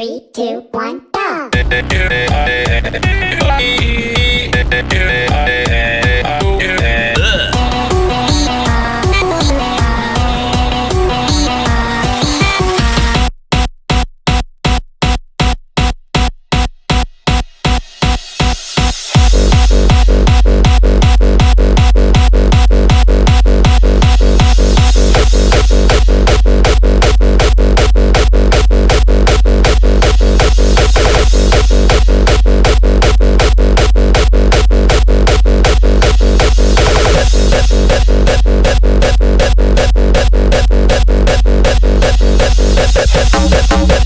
Three, two, one. that, that.